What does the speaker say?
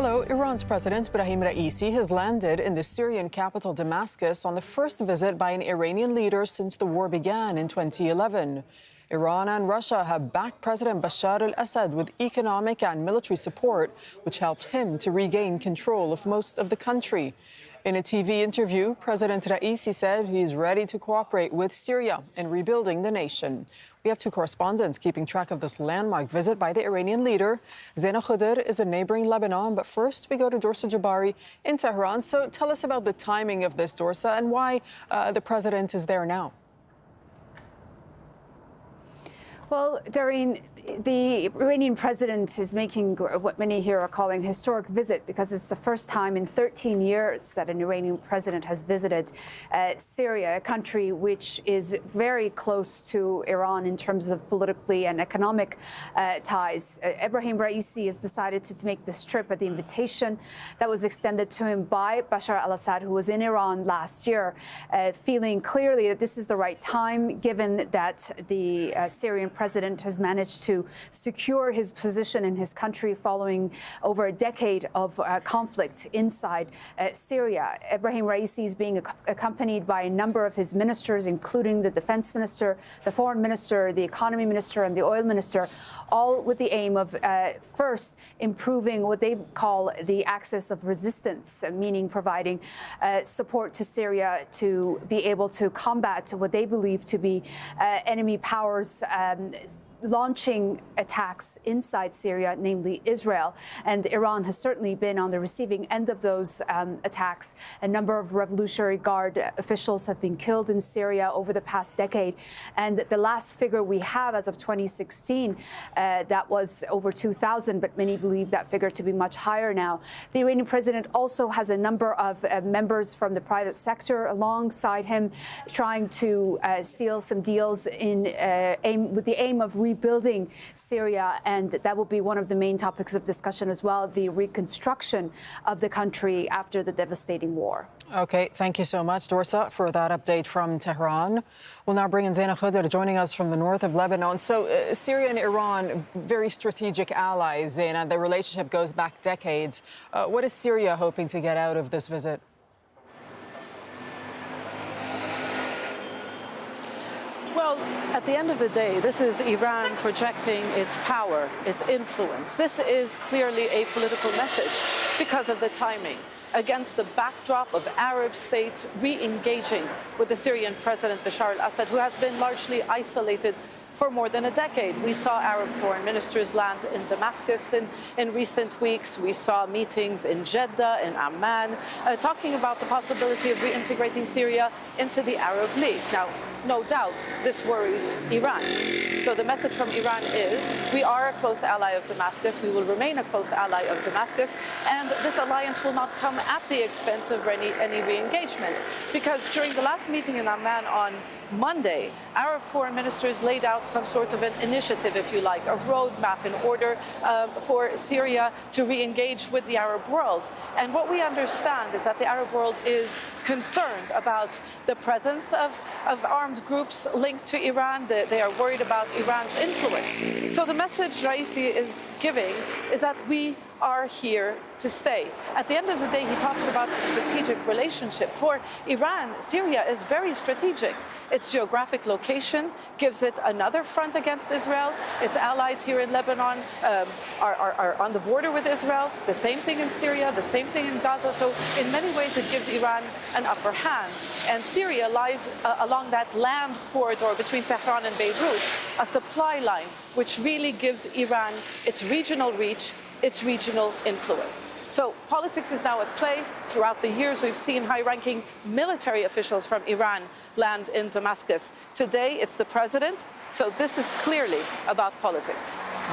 Hello. Iran's President Ibrahim Raisi has landed in the Syrian capital Damascus on the first visit by an Iranian leader since the war began in 2011. Iran and Russia have backed President Bashar al-Assad with economic and military support, which helped him to regain control of most of the country. In a TV interview, President Raisi said he's ready to cooperate with Syria in rebuilding the nation. We have two correspondents keeping track of this landmark visit by the Iranian leader. Zeina Khodr is in neighboring Lebanon, but first we go to Dorsa Jabbari in Tehran. So tell us about the timing of this, Dorsa, and why uh, the president is there now. Well, Doreen, the Iranian president is making what many here are calling historic visit because it's the first time in 13 years that an Iranian president has visited uh, Syria, a country which is very close to Iran in terms of politically and economic uh, ties. Uh, Ebrahim Raisi has decided to make this trip at the invitation that was extended to him by Bashar al-Assad, who was in Iran last year, uh, feeling clearly that this is the right time, given that the uh, Syrian president has managed to secure his position in his country following over a decade of uh, conflict inside uh, Syria. Ibrahim Raisi is being ac accompanied by a number of his ministers, including the defense minister, the foreign minister, the economy minister, and the oil minister, all with the aim of uh, first improving what they call the axis of resistance, meaning providing uh, support to Syria to be able to combat what they believe to be uh, enemy powers. Um, launching attacks inside Syria, namely Israel. And Iran has certainly been on the receiving end of those um, attacks. A number of Revolutionary Guard officials have been killed in Syria over the past decade. And the last figure we have as of 2016, uh, that was over 2,000, but many believe that figure to be much higher now. The Iranian president also has a number of uh, members from the private sector alongside him, trying to uh, seal some deals in uh, aim, with the aim of rebuilding Syria, and that will be one of the main topics of discussion as well, the reconstruction of the country after the devastating war. Okay, thank you so much, Dorsa, for that update from Tehran. We'll now bring in Zeina Khodr joining us from the north of Lebanon. So uh, Syria and Iran, very strategic allies, Zeina. The relationship goes back decades. Uh, what is Syria hoping to get out of this visit? Well, at the end of the day, this is Iran projecting its power, its influence. This is clearly a political message because of the timing against the backdrop of Arab states re-engaging with the Syrian President Bashar al-Assad, who has been largely isolated for more than a decade. We saw Arab foreign ministers land in Damascus in, in recent weeks. We saw meetings in Jeddah, in Amman, uh, talking about the possibility of reintegrating Syria into the Arab League. Now, no doubt, this worries Iran. So the message from Iran is, we are a close ally of Damascus, we will remain a close ally of Damascus, and this alliance will not come at the expense of any, any re-engagement. Because during the last meeting in Amman on Monday, our foreign ministers laid out some sort of an initiative, if you like, a roadmap in order um, for Syria to re-engage with the Arab world. And what we understand is that the Arab world is concerned about the presence of, of armed groups linked to Iran. They, they are worried about Iran's influence. So the message Raisi is giving is that we are here to stay. At the end of the day, he talks about a strategic relationship. For Iran, Syria is very strategic. Its geographic location gives it another front against Israel. Its allies here in Lebanon um, are, are, are, on the border with Israel. The same thing in Syria, the same thing in Gaza. So in many ways, it gives Iran an upper hand. And Syria lies uh, along that land corridor between Tehran and Beirut, a supply line, which really gives Iran its regional reach, its regional influence. So politics is now at play. Throughout the years, we've seen high-ranking military officials from Iran land in Damascus. Today, it's the president. So this is clearly about politics.